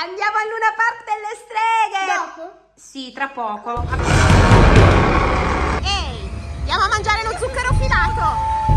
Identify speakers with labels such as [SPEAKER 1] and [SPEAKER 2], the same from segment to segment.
[SPEAKER 1] Andiamo al Luna Park delle streghe!
[SPEAKER 2] Dopo?
[SPEAKER 1] Sì, tra poco.
[SPEAKER 2] Ehi, andiamo a mangiare lo zucchero filato!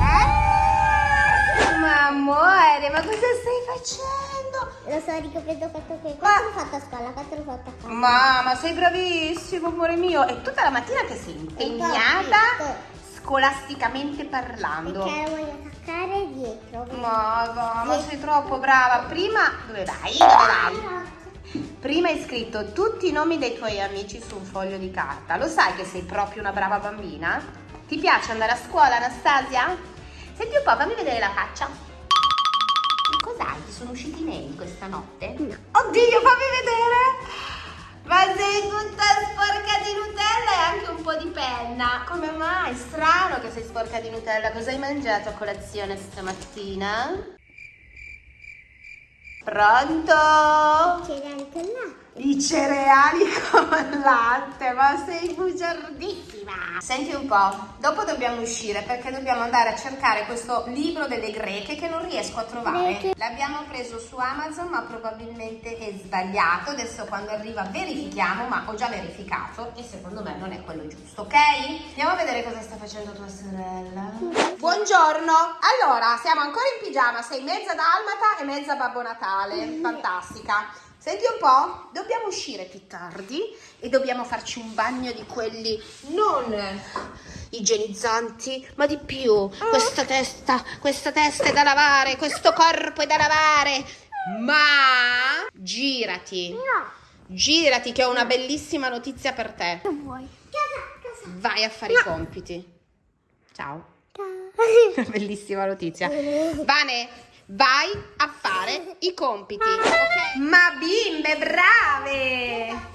[SPEAKER 2] Eh?
[SPEAKER 1] Ma amore, ma cosa stai facendo?
[SPEAKER 2] Lo so, ricoprendo fatto.
[SPEAKER 1] Ma-
[SPEAKER 2] Quanto l'ho fatto a scuola? Quanto l'ho fatto a casa?
[SPEAKER 1] Mamma, sei bravissimo, amore mio. E tutta la mattina che sei impegnata scolasticamente parlando.
[SPEAKER 2] Perché voglio attaccare dietro.
[SPEAKER 1] Ma va, ma sei troppo brava. Prima, dove vai? Dove vai? Prima hai scritto tutti i nomi dei tuoi amici su un foglio di carta. Lo sai che sei proprio una brava bambina? Ti piace andare a scuola, Anastasia? Senti un po', fammi vedere la faccia. Cos'hai? Ti sono usciti i neri questa notte? Oddio, fammi vedere! Ma sei tutta sporca di Nutella e anche un po' di penna. Come mai? Strano che sei sporca di Nutella. Cosa hai mangiato a colazione stamattina? Pronto?
[SPEAKER 2] Cereali con latte.
[SPEAKER 1] I cereali con latte, ma sei bugiardissima. Senti un po', dopo dobbiamo uscire perché dobbiamo andare a cercare questo libro delle greche che non riesco a trovare. L'abbiamo preso su Amazon ma probabilmente è sbagliato. Adesso quando arriva verifichiamo, ma ho già verificato e secondo me non è quello giusto, ok? Andiamo a vedere cosa sta facendo tua sorella. Buongiorno, allora siamo ancora in pigiama, sei mezza dalmata e mezza Babbo Natale, fantastica. Senti un po', dobbiamo uscire più tardi e dobbiamo farci un bagno di quelli non igienizzanti, ma di più. Questa testa, questa testa è da lavare, questo corpo è da lavare. Ma girati,
[SPEAKER 2] No,
[SPEAKER 1] girati che ho una bellissima notizia per te.
[SPEAKER 2] che vuoi?
[SPEAKER 1] Vai a fare i compiti. Ciao.
[SPEAKER 2] casa.
[SPEAKER 1] Bellissima notizia. Vane, vai a fare i compiti. Ma bimbe, brave!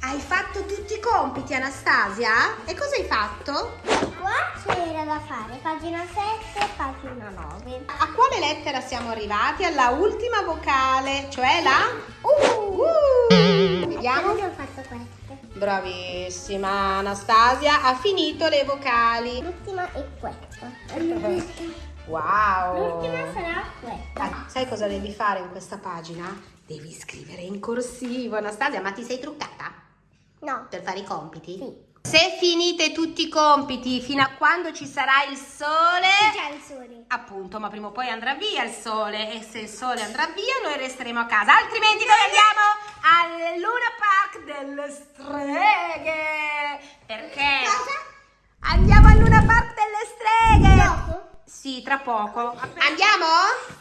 [SPEAKER 1] Hai fatto tutti i compiti, Anastasia? E cosa hai fatto?
[SPEAKER 2] Qua c'era da fare, pagina 7, pagina 9.
[SPEAKER 1] A quale lettera siamo arrivati? Alla ultima vocale, cioè la
[SPEAKER 2] Uh!
[SPEAKER 1] Uh. Vediamo.
[SPEAKER 2] Io ho fatto queste.
[SPEAKER 1] Bravissima, Anastasia ha finito le vocali.
[SPEAKER 2] L'ultima è questa.
[SPEAKER 1] Wow!
[SPEAKER 2] L'ultima sarà questa.
[SPEAKER 1] Sai cosa devi fare in questa pagina? Devi scrivere in corsivo, Anastasia, ma ti sei truccata
[SPEAKER 2] No.
[SPEAKER 1] per fare i compiti?
[SPEAKER 2] Sì.
[SPEAKER 1] Se finite tutti i compiti fino a quando ci sarà il sole,
[SPEAKER 2] C'è il sole.
[SPEAKER 1] appunto, ma prima o poi andrà via il sole e se il sole andrà via noi resteremo a casa, altrimenti noi andiamo al Luna Park delle streghe. Perché?
[SPEAKER 2] Cosa?
[SPEAKER 1] Andiamo al Luna Park delle streghe.
[SPEAKER 2] Dopo?
[SPEAKER 1] Sì, tra poco. Andiamo?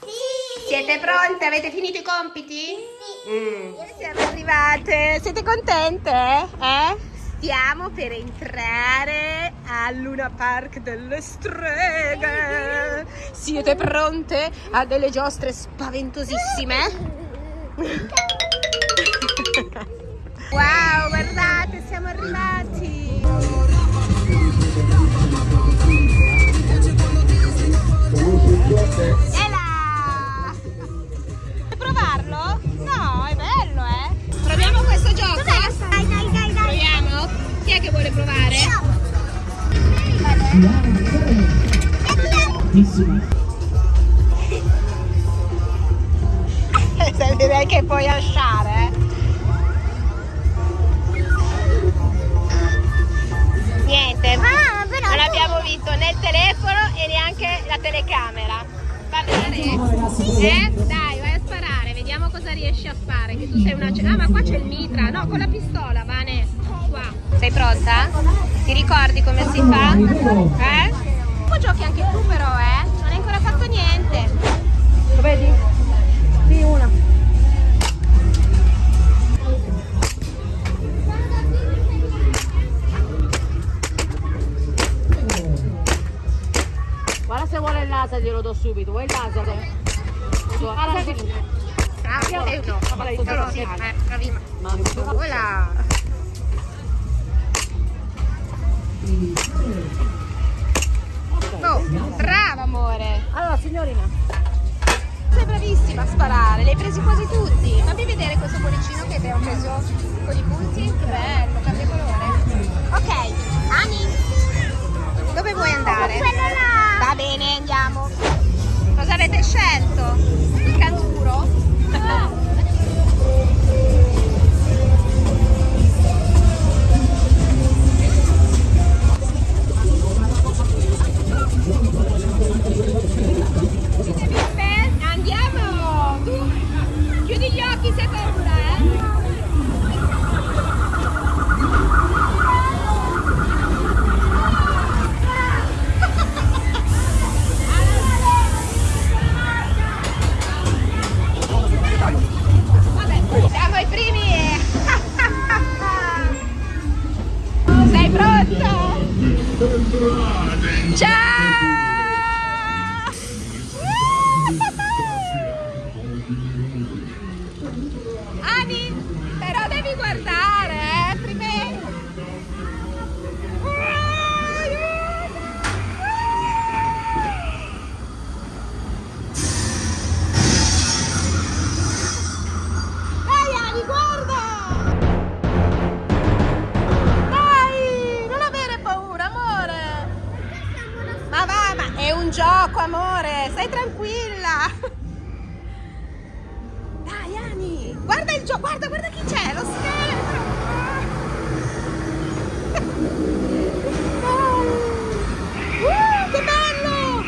[SPEAKER 2] Sì.
[SPEAKER 1] Siete pronte? Avete finito i compiti?
[SPEAKER 2] Sì.
[SPEAKER 1] Mm. Siamo arrivate. Siete contente? Eh? Stiamo per entrare al Luna Park delle streghe. Siete pronte a delle giostre spaventosissime? Wow, guardate, siamo arrivati. E là! Vuoi provarlo? No, è bello, eh? Proviamo questo gioco?
[SPEAKER 2] Dai, dai, dai, dai.
[SPEAKER 1] Proviamo? Chi è che vuole provare? Direi Bene? Eh? Dai, vai a sparare, vediamo cosa riesci a fare. Che tu sei una. Ah, ma qua c'è il mitra. No, con la pistola, Vane. Qua. Sei pronta? Ti ricordi come si fa? Eh? Tu giochi anche tu però, eh? Non hai ancora fatto niente.
[SPEAKER 3] Lo vedi? Sì, una. Se vuole il laser glielo do subito, vuoi il laser?
[SPEAKER 1] Eh, no,
[SPEAKER 3] Ma lei-
[SPEAKER 1] però sì, eh, bravi.
[SPEAKER 3] Ma
[SPEAKER 1] Voilà. Oh, brava amore.
[SPEAKER 3] Allora signorina,
[SPEAKER 1] Sei bravissima a sparare, li hai presi quasi tutti. Fammi vedere questo cuoricino che abbiamo preso con i punti. Che bello, cambia colore. È un gioco, amore, stai tranquilla! Dai, Ani, guarda il gioco, guarda, guarda chi c'è, lo scheletro! Dai. Uh, che bello!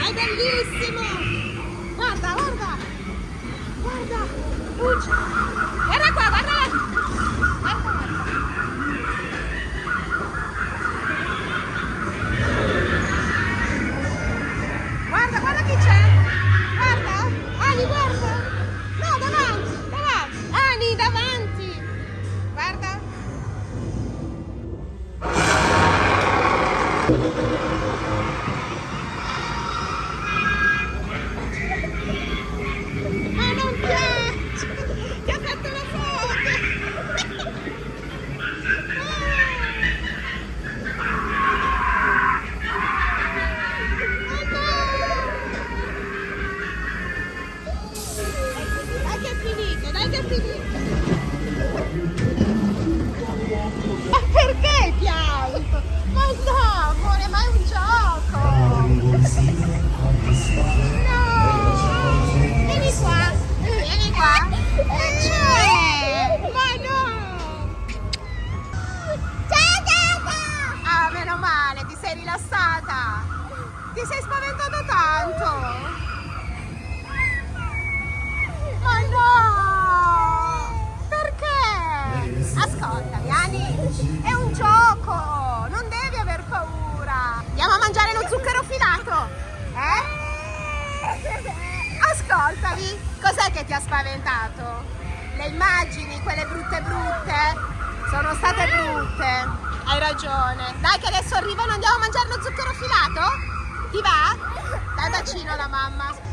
[SPEAKER 1] È bellissimo! Guarda, guarda! Guarda! Luce! Filato! Eh? Ascoltami, cos'è che ti ha spaventato? Le immagini, quelle brutte brutte? Sono state brutte, hai ragione. Dai che adesso arrivano, andiamo a mangiare lo zucchero filato? Ti va? Dai bacino alla mamma.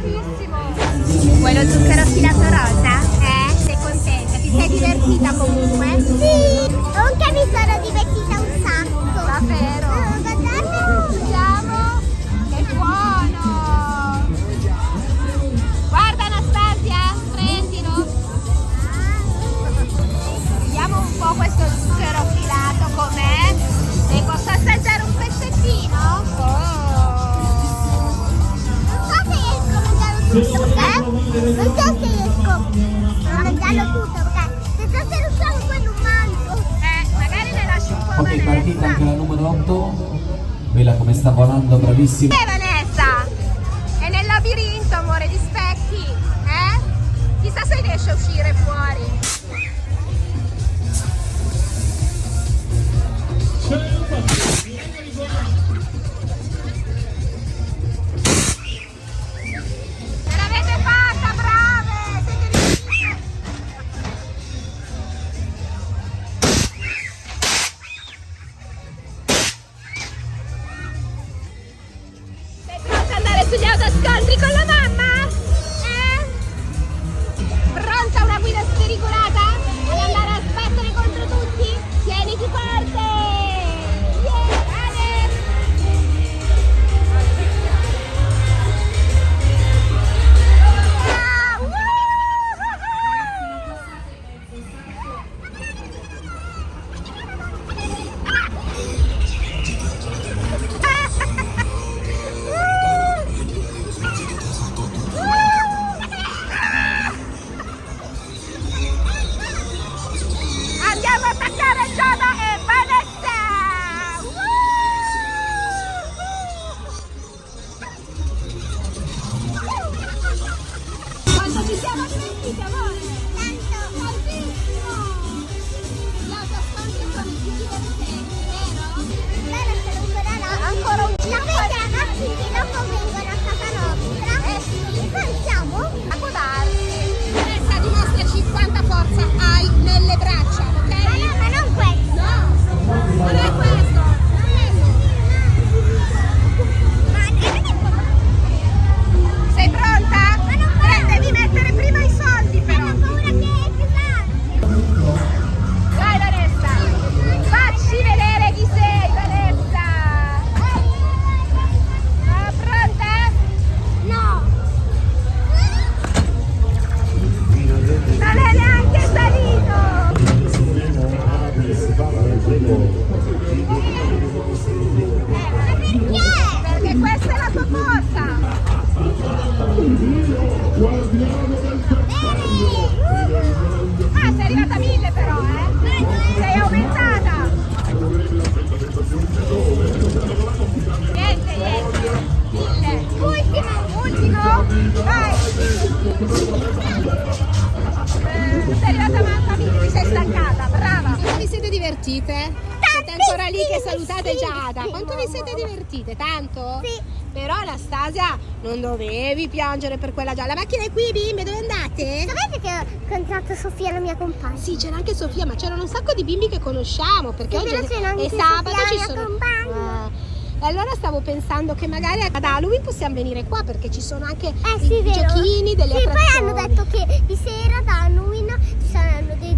[SPEAKER 1] Tantissimo! Vuoi zucchero filato rosa?
[SPEAKER 2] Eh?
[SPEAKER 1] Sei contenta? Ti sei divertita comunque?
[SPEAKER 2] Non so se riesco a mangiarlo tutto, perché se fosse riusciamo poi non mangio.
[SPEAKER 1] Eh, magari ne lasci un po'
[SPEAKER 4] Ok, partita anche
[SPEAKER 1] Vanessa.
[SPEAKER 4] la numero 8. Vela come sta volando, bravissima.
[SPEAKER 1] Eh Vanessa! È nel labirinto, amore, di specchi, eh? Chissà se riesce a uscire fuori. Divertite? Siete ancora lì che salutate Giada. Quanto vi siete divertite? Tanto?
[SPEAKER 2] Sì.
[SPEAKER 1] Però Anastasia non dovevi piangere per quella gialla. La macchina è qui, bimbe, dove andate?
[SPEAKER 2] Sapete che ho incontrato Sofia, la mia compagna?
[SPEAKER 1] Sì, c'era anche Sofia, ma c'erano un sacco di bimbi che conosciamo perché
[SPEAKER 2] Sì,
[SPEAKER 1] oggi è sabato
[SPEAKER 2] Sofia,
[SPEAKER 1] ci sono.
[SPEAKER 2] compagna.
[SPEAKER 1] Ah. E allora stavo pensando che magari ad Halloween possiamo venire qua perché ci sono anche
[SPEAKER 2] Eh
[SPEAKER 1] i
[SPEAKER 2] sì, vero.
[SPEAKER 1] giochini, delle
[SPEAKER 2] sì,
[SPEAKER 1] attrazioni.
[SPEAKER 2] poi hanno detto che di sera da Halloween ci saranno dei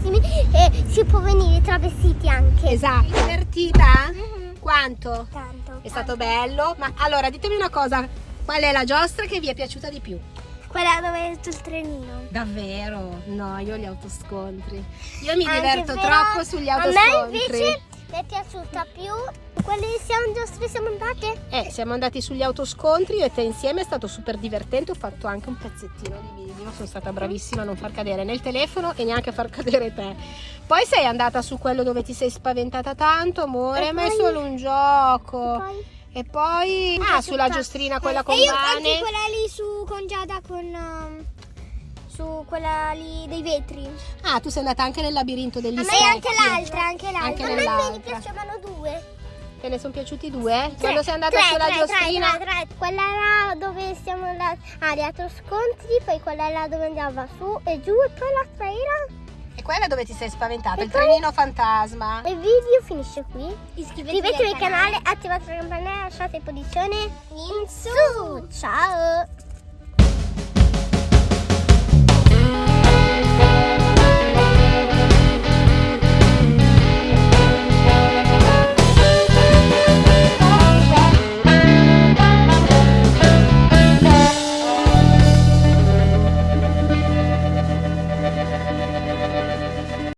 [SPEAKER 2] buonissimi e si può venire travestiti anche.
[SPEAKER 1] Esatto. Divertita?
[SPEAKER 2] Mhm.
[SPEAKER 1] Quanto?
[SPEAKER 2] Tanto.
[SPEAKER 1] È stato bello? Ma allora ditemi una cosa, qual è la giostra che vi è piaciuta di più?
[SPEAKER 2] Quella dove è tutto il trenino.
[SPEAKER 1] Davvero? No, io gli autoscontri. Io mi
[SPEAKER 2] Anche
[SPEAKER 1] diverto troppo sugli
[SPEAKER 2] A
[SPEAKER 1] autoscontri.
[SPEAKER 2] me invece mi è piaciuta più. Quali siamo giostre siamo andate?
[SPEAKER 1] Eh, siamo andati sugli autoscontri, io e te insieme, è stato super divertente, ho fatto anche un pezzettino di video, sono stata bravissima a non far cadere né il telefono e neanche a far cadere te. Poi sei andata su quello dove ti sei spaventata tanto, amore,
[SPEAKER 2] E
[SPEAKER 1] ma è
[SPEAKER 2] poi-
[SPEAKER 1] solo un gioco.
[SPEAKER 2] Poi?
[SPEAKER 1] E poi... Ah, sulla giostrina quella con
[SPEAKER 2] e io
[SPEAKER 1] Vane.
[SPEAKER 2] quella lì su con Giada con um, su quella lì dei vetri.
[SPEAKER 1] Ah, tu sei andata anche nel labirinto degli
[SPEAKER 2] A me
[SPEAKER 1] insetti.
[SPEAKER 2] anche l'altra, anche l'altra.
[SPEAKER 1] Anche
[SPEAKER 2] a me ne piacevano due.
[SPEAKER 1] Te ne sono piaciuti due? Quando sei andata
[SPEAKER 2] tre,
[SPEAKER 1] sulla
[SPEAKER 2] tre,
[SPEAKER 1] giostrina...
[SPEAKER 2] Tre, tre, tre. Quella là dove siamo andati a teatro scontri, poi quella là dove andava su e giù e poi l'altra era.
[SPEAKER 1] E quella dove ti sei spaventata,
[SPEAKER 2] E
[SPEAKER 1] il trenino fantasma.
[SPEAKER 2] Il video finisce qui. Iscrivetevi al canale, attivate la campanella, lasciate il pollicione in su. Ciao!